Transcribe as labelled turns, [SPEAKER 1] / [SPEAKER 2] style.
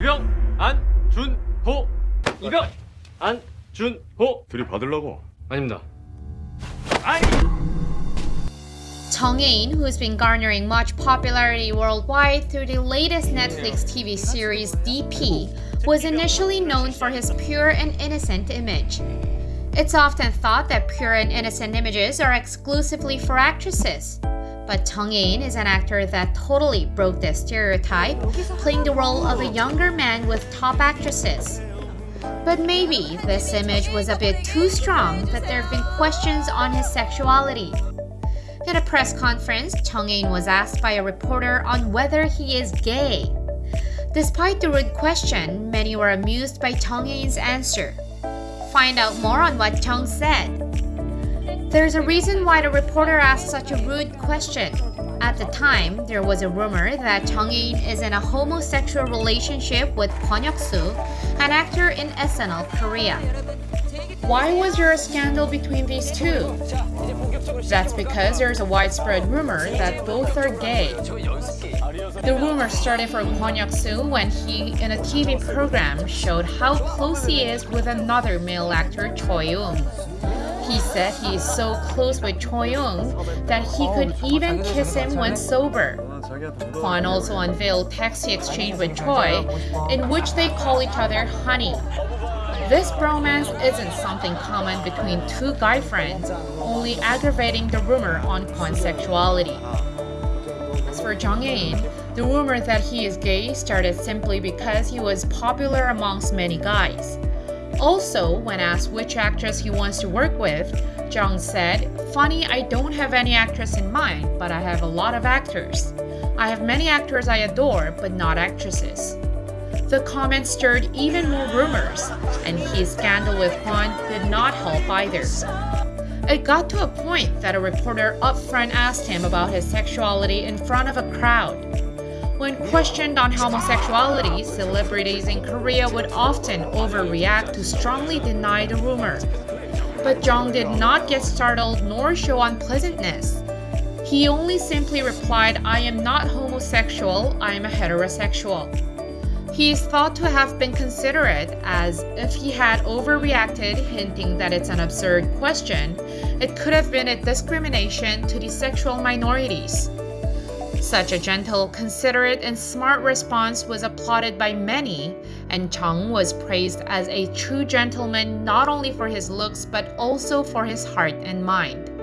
[SPEAKER 1] 이병 안준호. 이병 안준호. 아닙니다.
[SPEAKER 2] Jung Hae-in, who's been garnering much popularity worldwide through the latest Netflix TV series DP, was initially known for his pure and innocent image. It's often thought that pure and innocent images are exclusively for actresses, but Jung Hae-in is an actor that totally broke this stereotype, playing the role of a younger man with top actresses. But maybe this image was a bit too strong that there have been questions on his sexuality. In a press conference, Jung Hae-in was asked by a reporter on whether he is gay. Despite the rude question, many were amused by Jung Hae-in's answer. Find out more on what Jung said. There's a reason why the reporter asked such a rude question. At the time, there was a rumor that Jung Hae-in is in a homosexual relationship with Kwon Hyuk-soo, an actor in SNL Korea. Why was there a scandal between these two? That's because there's a widespread rumor that both are gay. The rumor started for Kwon Hyuk-soo when he, in a TV program, showed how close he is with another male actor, Choi Young. He said he is so close with Choi Young that he could even kiss him when sober. Kwon also unveiled text he exchanged with Choi, in which they call each other honey. This bromance isn't something common between two guy friends, only aggravating the rumor on Kwon's sexuality. As for Jung Hae-in, the rumor that he is gay started simply because he was popular amongst many guys. Also, when asked which actress he wants to work with, Jung said, Funny, I don't have any actress in mind, but I have a lot of actors. I have many actors I adore, but not actresses. The comment stirred even more rumors, and his scandal with Kwon did not help either. It got to a point that a reporter upfront asked him about his sexuality in front of a crowd. When questioned on homosexuality, celebrities in Korea would often overreact to strongly deny the rumor. But Jung did not get startled nor show unpleasantness. He only simply replied, I am not homosexual, I am a heterosexual. He is thought to have been considerate, as if he had overreacted, hinting that it's an absurd question, it could have been a discrimination to the sexual minorities. Such a gentle, considerate, and smart response was applauded by many, and Jung was praised as a true gentleman not only for his looks but also for his heart and mind.